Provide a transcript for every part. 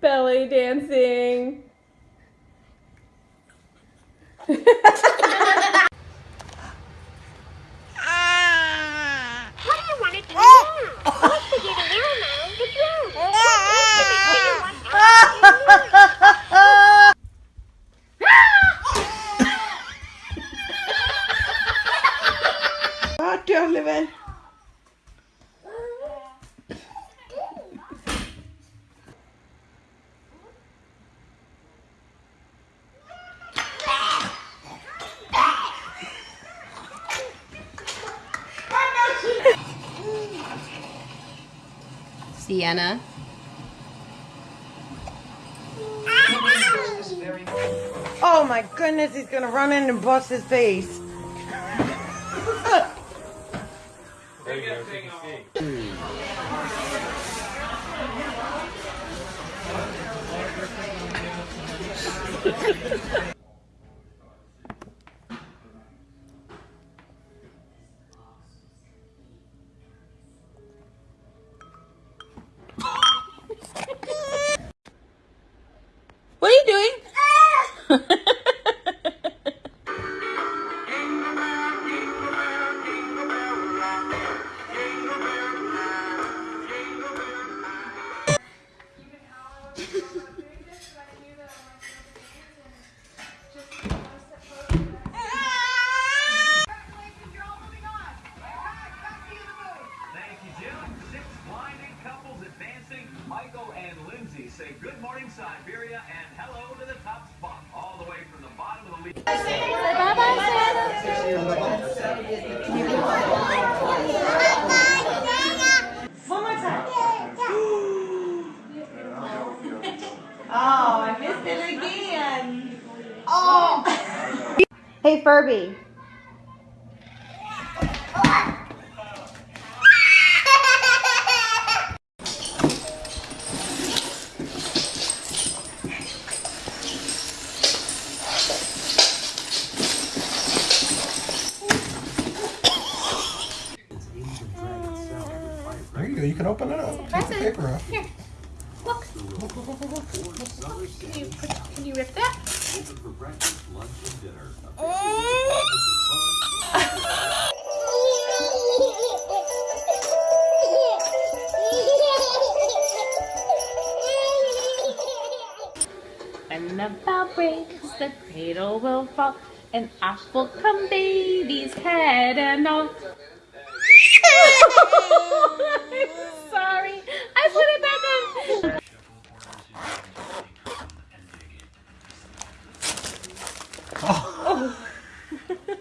belly dancing. What do you want it to do now? What's the getting out now? The drum. What's the big thing you want now? God damn it. Oh my goodness, he's gonna run in and bust his face. Oh, I missed it again. Oh. Hey, Furby. There you go. You can open it up. Take the paper off. Here. Can you, can you rip that? When the bell breaks, the cradle will fall, and off will come baby's head and all. I'm sorry. I put it back on.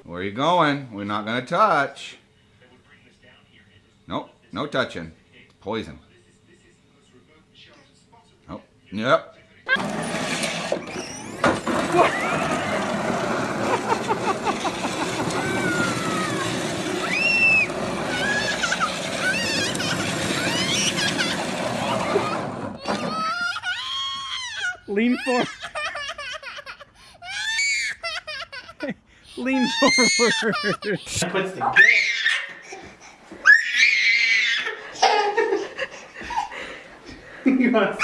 Where are you going? We're not gonna touch. Nope, no touching. Poison. Nope. Yep. Lean forward. Lean forward. You want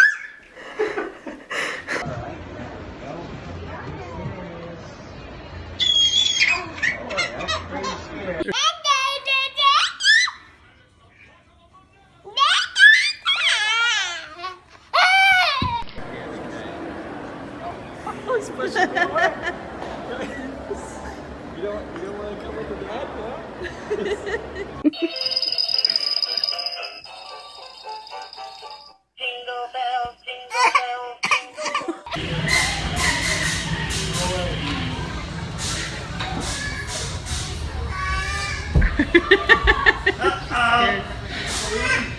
Jingle bells, jingle bells, jingle That's the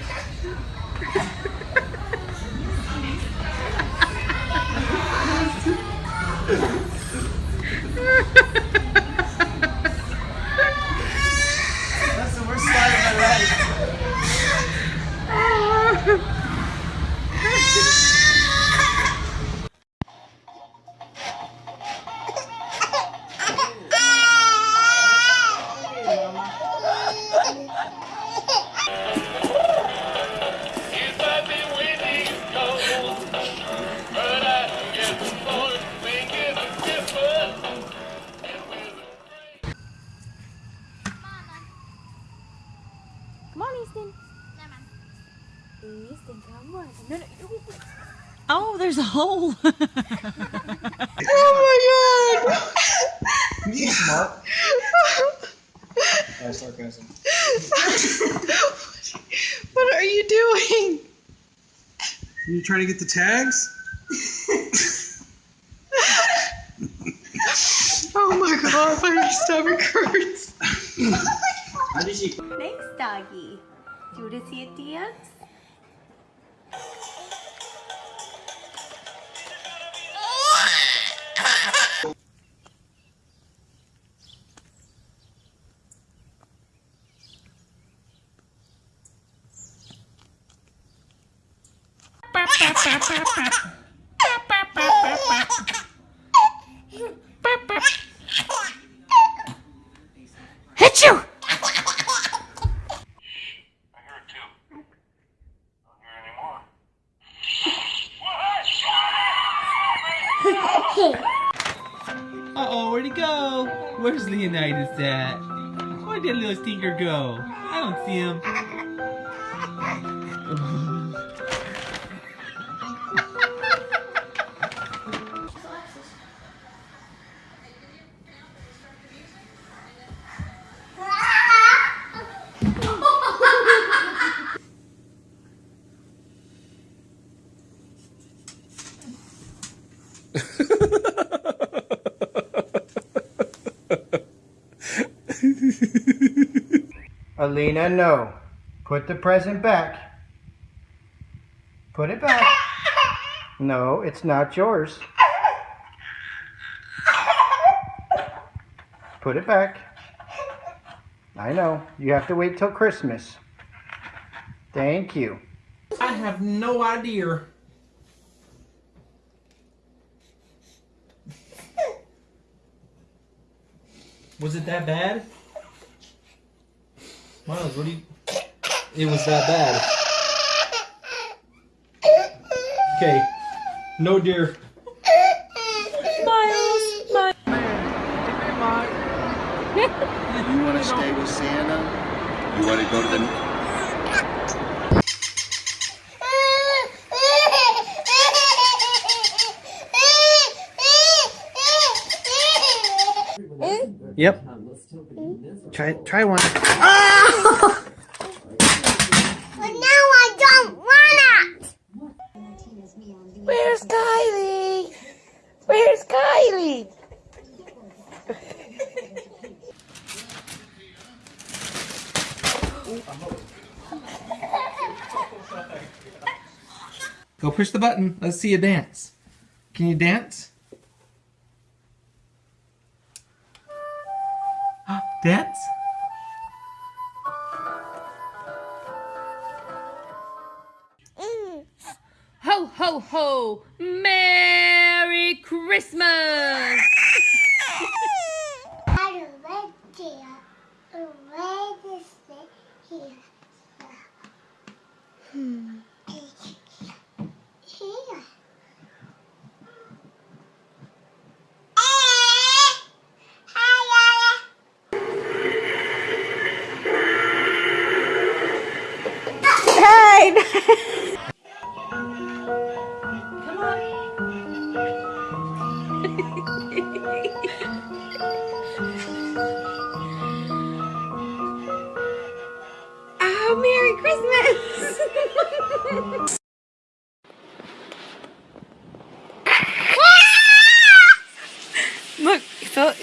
Oh, there's a hole. oh my god. You smart. That's sarcasm. What are you doing? You trying to get the tags? Oh my god, my stomach hurts. How did she? Thanks, doggy. Do you want to see it dance? Hit you! Uh-oh, where'd he go? Where's Leonidas at? Where'd that little stinker go? I don't see him. Alina, no. Put the present back. Put it back. No, it's not yours. Put it back. I know. You have to wait till Christmas. Thank you. I have no idea. Was it that bad? Miles, what do you... It was that bad. Okay. No dear. Miles, Miles. You want to stay with Santa? You want to go to the Yep. Try try one. But now I don't want it. Where's Kylie? Where's Go push the button. Let's see you dance. Can you dance? Ah, dance? Ho, ho, ho! Merry Christmas!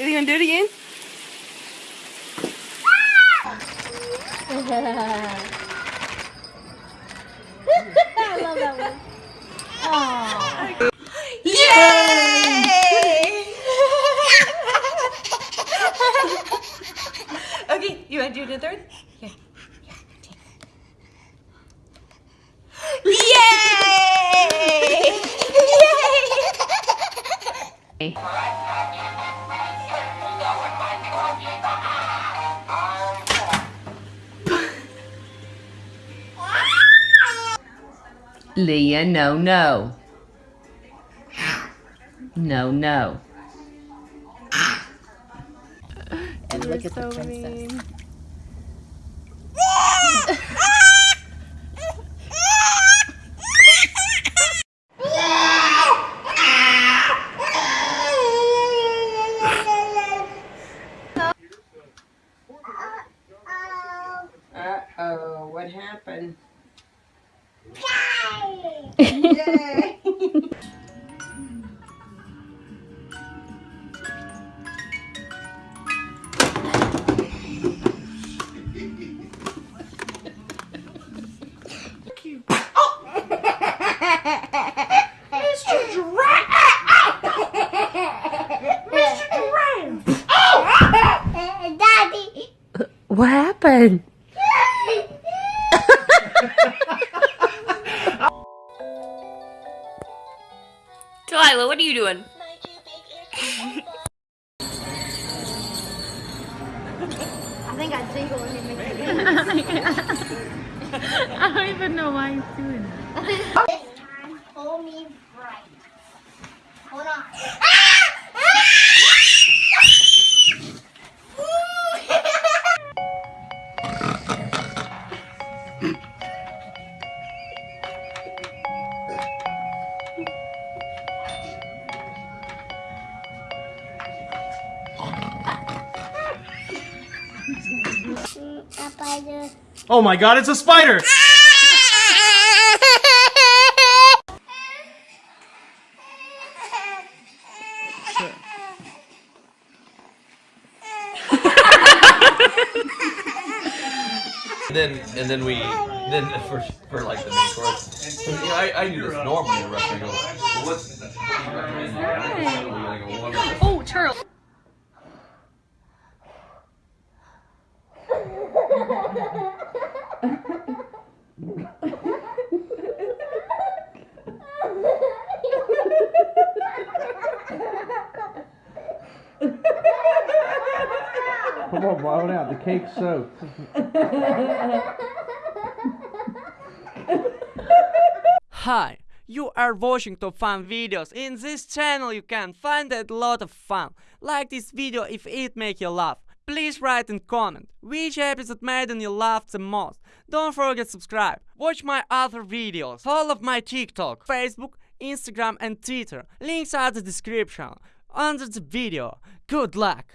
So you gonna do it again? I love that one. Okay, you wanna do the third? Here. Leah, no, no. No, no. And look at the princess. Uh-oh, what happened? Mr. Giraffe! Uh, Daddy. What happened? Hold on. Oh my god, it's a spider! And then and then we then for for like the main course. You know, I, I do this normally in a restaurant what do you recommend? I go, what- Oh, Charles. Come on, out. Soaked. Hi, you are watching top fun videos. In this channel you can find a lot of fun. Like this video if it make you laugh. Please write and comment which episode made you laugh the most. Don't forget subscribe. Watch my other videos. All of my TikTok, Facebook, Instagram and Twitter. Links are the description under the video. Good luck!